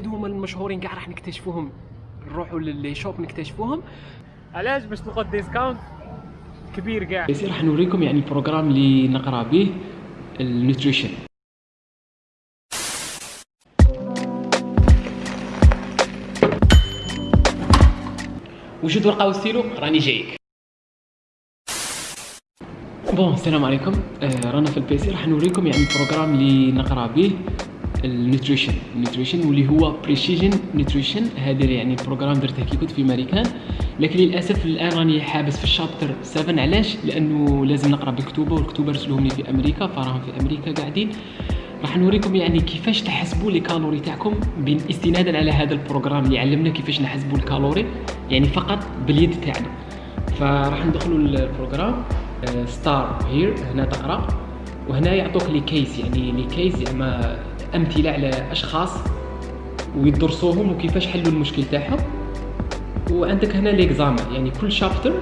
هادو هما المشهورين كاع راح نكتشفوهم. نروحوا ل les shops نكتشفوهم. علاش باش تلقى discount كبير كاع؟ بس راح نوريكم يعني programme اللي نقرأ به ال nutrition وجود ورقه وستيلو راني جايك. bon السلام عليكم. آه رانا في ال PC راح نوريكم يعني ال programme اللي نقرأ به. ال nutrition ال nutrition واللي هو Precision Nutrition هذا يعني programme درته كي كنت في امريكان لكن للأسف الآن راني حابس في ال chapter 7 علاش؟ لأنه لازم نقرأ بالكتوبة والكتوبة رسلوهم لي في أمريكا فراهم في أمريكا قاعدين. راح نوريكم يعني كيفاش تحسبوا les calories تاعكم استنادا على هذا ال programme اللي علمنا كيفاش نحسبوا ال calories يعني فقط باليد تاعنا. فراح ندخلوا ال programme start here هنا تقرأ. وهنا يعطوك les cases يعني les cases زعما أمثلة على أشخاص ويدرسوهم وكيفاش حلوا المشكل تاعهم. وعندك هنا l'examen يعني كل chapter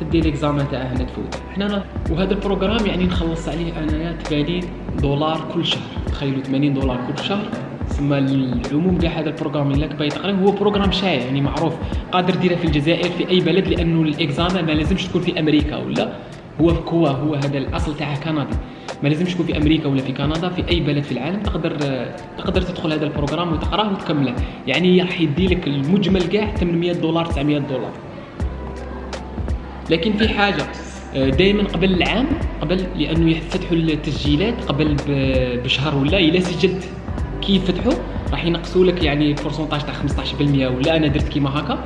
تدي l'examen تاعها هنا تفوت. حنا وهذا ال programme يعني نخلص عليه أنايا 80 دولار كل شهر. تخيلوا 80 دولار كل شهر. ثم العموم تاع هذا ال programme اللي راك باغي هو programme شائع يعني معروف. قادر ديره في الجزائر في أي بلد لأنه ال examen ما لازمش تكون في أمريكا ولا. هو كوا هو هذا الأصل تاعه كندي ما لازمش تكون في أمريكا ولا في كندا في أي بلد في العالم تقدر تقدر تدخل هذا ال programme وتقراه وتكمله. يعني راح يدي لك المجمل كاع 800 دولار 900 دولار. لكن في حاجة دائما قبل العام قبل لأنه يفتحوا التسجيلات قبل بشهر ولا إلا سجلت. كي يفتحوا راح ينقصوا لك يعني pourcentage تاع 15% ولا أنا درت كيما هكا.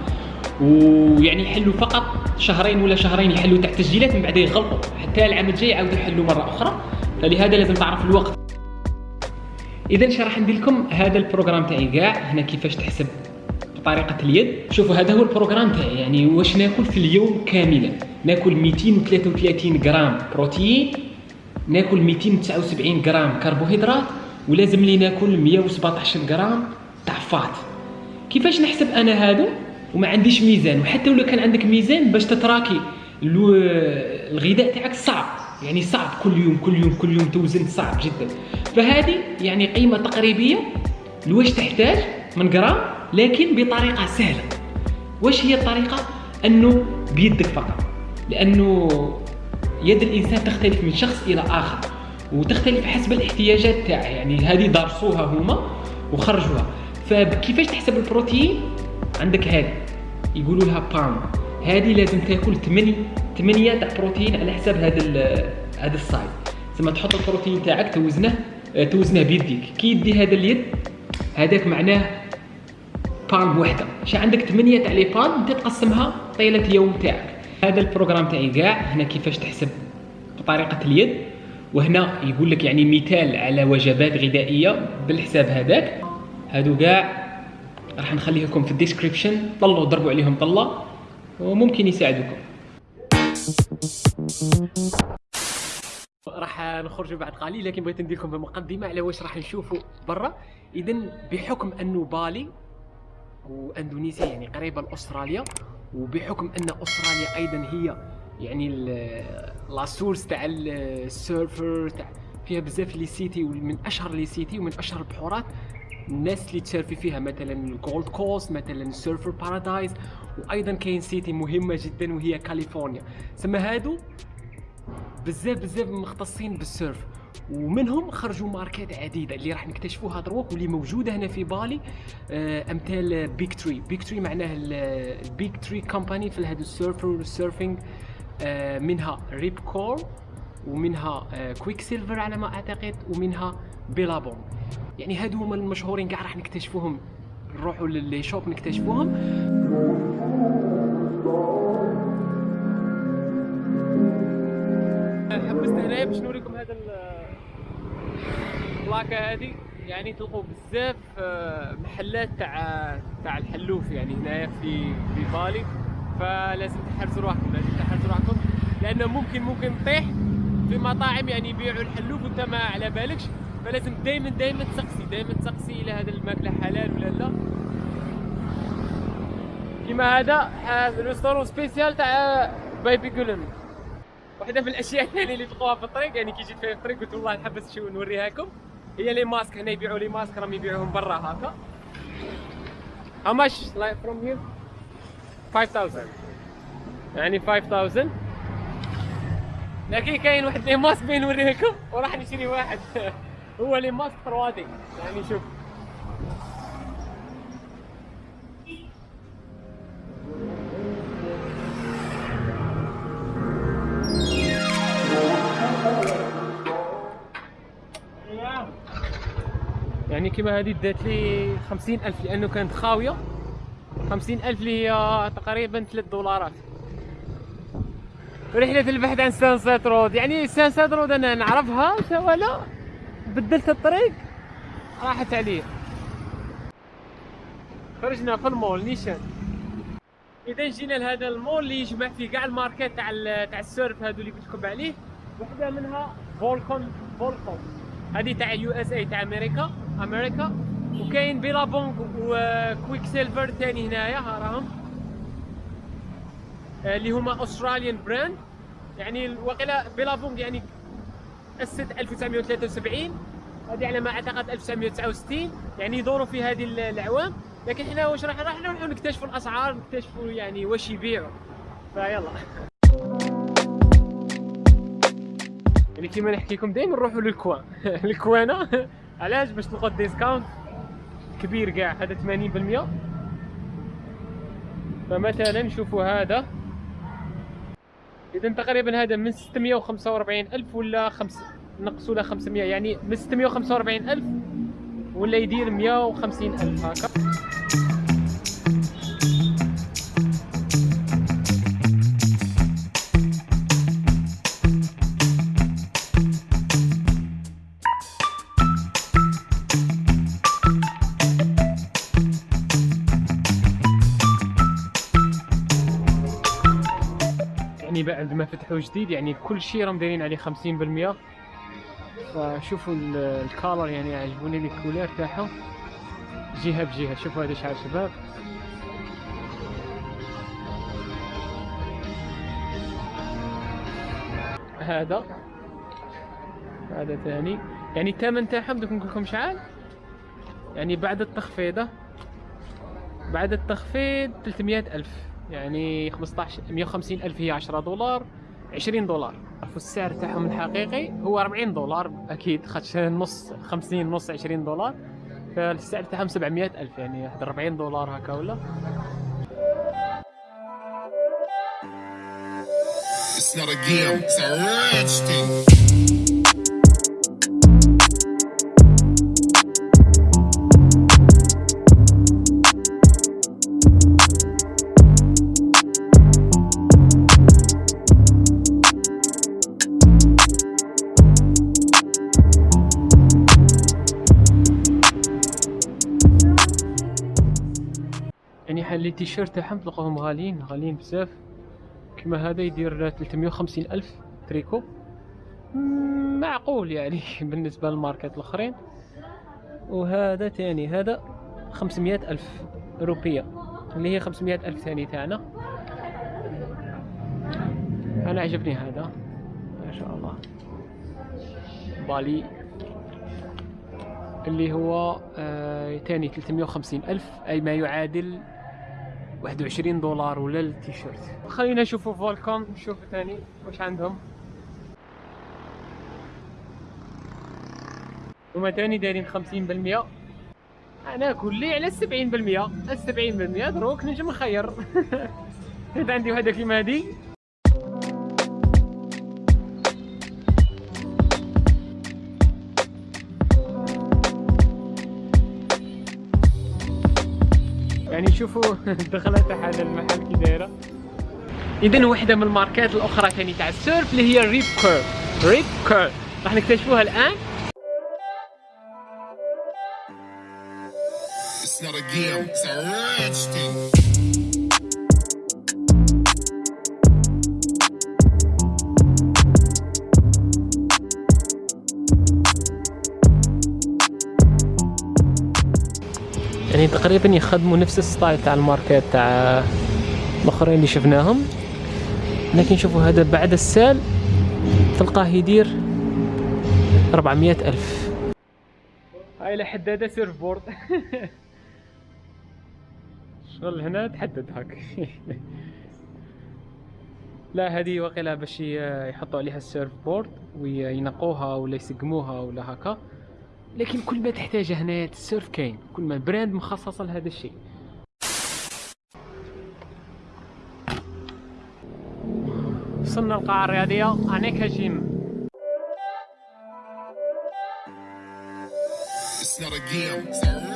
ويعني يحلوا فقط شهرين ولا شهرين يحلوا تاع التسجيلات من بعد يغلطوا حتى العام الجاي يعاودوا يحلوا مرة أخرى. فلهذا لازم تعرف الوقت. اذا اش راح ندير لكم هذا ال programme تاعي كاع. هنا كيفاش تحسب بطريقه اليد. شوفوا هذا هو ال programme تاعي. يعني واش ناكل في اليوم كاملا؟ ناكل 233 غرام بروتين ناكل 279 غرام كربوهيدرات ولازم لي ناكل 117 غرام تاع فات. كيفاش نحسب أنا هادو وما عنديش ميزان. وحتى لو كان عندك ميزان باش تتراكي الغذاء تاعك صعب. يعني صعب كل يوم كل يوم كل يوم توزن صعب جدا. فهذه يعني قيمة تقريبية لواش تحتاج من جرام لكن بطريقة سهلة. واش هي الطريقة؟ أنه بيدك فقط. لأنه يد الإنسان تختلف من شخص إلى آخر وتختلف حسب الاحتياجات تاعه. يعني هذه درسوها هما وخرجوها. فكيفاش تحسب البروتين؟ عندك هذه يقولوا لها palm. هذه لازم تاكل 8 8 تاع بروتين على حساب هذا هذا ال size ثم تحط البروتين تاعك توزنه توزنه بيديك. كي يدي هذا اليد هذاك معناه palm وحده. شي عندك 8 تاع les palms انت تقسمها طيلة يوم تاعك. هذا ال programme تاعي كاع هنا كيفاش تحسب بطريقة اليد. وهنا يقول لك يعني مثال على وجبات غذائية بالحساب هذاك. هادو كاع راح نخليه لكم في ال description. طلوا ضربوا عليهم طلة. وممكن يساعدوكم راح نخرجوا بعد قليل لكن بغيت ندير لكم بمقدمه على واش راح نشوفوا برا. اذا بحكم انه بالي وأندونيسيا يعني قريبه لاستراليا وبحكم أن أستراليا أيضا هي يعني la source تاع ال surf تاع فيها بزاف les cités ومن أشهر les cités ومن أشهر البحورات. الناس اللي تسيرفي فيها مثلا Gold Coast مثلا Surfers Paradise وأيضا كاين cité مهمة جدا وهي كاليفورنيا سما هادو بزاف بزاف مختصين بال surf ومنهم خرجوا ماركات عديدة اللي راح نكتشفوها دروك واللي موجودة هنا في بالي آه، أمثال big three big three معناه ال big three company في هذا ال surf وال surfing آه، منها Rip Curl ومنها Quik آه، silver على ما أعتقد ومنها Billabong يعني هادو هما المشهورين كاع راح نكتشفوهم. نروحوا ل les shops نكتشفوهم. حبست هنايا باش نوريكم هذا البلاكة هذه يعني تلقوا بزاف آه، محلات تاع تاع الحلوف يعني هنايا في في بالي. فلازم تحرزوا روحكم لازم تحرزوا روحكم. لأنه ممكن ممكن تطيح في مطاعم يعني يبيعوا الحلوف وانت ما على بالكش. فلازم دائما دائما تسقسي دائما تسقسي إلى هذا الماكلة حلال ولا لا. كيما هذا restaurant spécial تاع babi guling. واحدة من الأشياء الثانية اللي تلقوها في الطريق يعني كي جيت في الطريق قلت والله نحبس شو نوريها لكم هي لي ماسك هنا يبيعوا لي ماسك راهم يبيعوهم برا هكا. How much like from here? 5000 يعني 5000 لكن كاين واحد لي ماسك بين نوريكم وراح نشري واحد. هو لي ماسك روادي. يعني شوف. يعني كما هذه دات لي خمسين ألف لأنه كانت خاوية. خمسين ألف اللي هي تقريبا ثلاث دولارات. رحلة البحث عن Sunset Road يعني Sunset Road أنا نعرفها ولا بدلت الطريق؟ راحت علي خرجنا في المول نيشان. إذا جينا لهذا المول اللي يجمع فيه كاع الماركات تاع تاع ال surf هذو اللي قلت لكم عليه وحدة منها Volcom Volcom. هذه تاع USA تاع أمريكا أمريكا. وكاين Billabong و Quiksilver ثاني هنايا ها راهم. آه، اللي هما Australian brand يعني وقيلا Billabong يعني أسست 1973 هذه على ما أعتقد 1969 يعني يدوروا في هذه ال- الأعوام. لكن إحنا واش راح راح نروحوا نكتشفوا الأسعار نكتشفوا يعني واش يبيعوا. فيلا. يعني كيما نحكي لكم دائما نروحوا للكوان. الكوانة. علاش؟ باش تلقوا ديسكاونت كبير كاع هذا 80% فمثلا شوفوا هذا. اذا تقريبا هذا من 645 ألف ولا خمس نقصوا له 500 يعني من 645 ألف ولا يدير 150 ألف. هكا يعني بعد ما فتحوا جديد يعني كل شيء راهم دايرين عليه 50% فشوفوا ال- الكالر يعني عجبوني لي الكولير تاعهم. جهة بجهة شوفوا هذا شعر شباب. هذا. هذا ثاني. يعني الثمن تاعهم دوك نقول لكم شحال يعني بعد التخفيضه بعد التخفيض 300 ألف. يعني 15 150 ألف هي 10 دولار 20 دولار. والسعر تاعهم الحقيقي هو 40 دولار أكيد خاطش نص 50 نص 20 دولار. فالسعر تاعهم 700 ألف يعني واحد 40 دولار هكا ولا. It's not a game, it's a rich thing. يعني حال لي تيشيرت تاعهم تلقاهم غاليين غاليين بزاف. كما هذا يدير 350 ألف تريكو. معقول يعني بالنسبة للماركات الآخرين. وهذا تاني هذا 500 ألف أوروبية اللي هي 500 ألف ثاني تاعنا. أنا عجبني هذا. ما شاء الله. بالي. اللي هو آه تاني 350 ألف أي ما يعادل 21 دولار ولا التيشيرت. خلينا نشوفوا فولكوم نشوف تاني واش عندهم. هما تاني دايرين 50% أنا كلي على 70% ال 70% دروك نجم نخير. اذا عندي وحده كيما هادي. يعني شوفوا تاع هذا المحل كي دايرة. اذا واحدة من الماركات الأخرى ثاني تاع ال surf اللي هي Rip Curl Rip Curl راح نكتشفوها الآن. It's not a game, it's a rich. يعني تقريبا يخدموا نفس ال style تاع الماركات تاع الآخرين اللي شفناهم. لكن شوفوا هذا بعد ال sale تلقاه يدير 400 ألف. هاي لحد هذا surfboard شغل هنا تحدد هاك. لا هذه وقيلا باش يحطوا عليها ال surfboard وينقوها ولا يسقموها ولا هكا لكن كل ما تحتاجه هنا ال surf كاين. كل ما brand مخصصه لهذا الشيء. وصلنا القاعة الرياضية. أنيكا gym. It's not a game,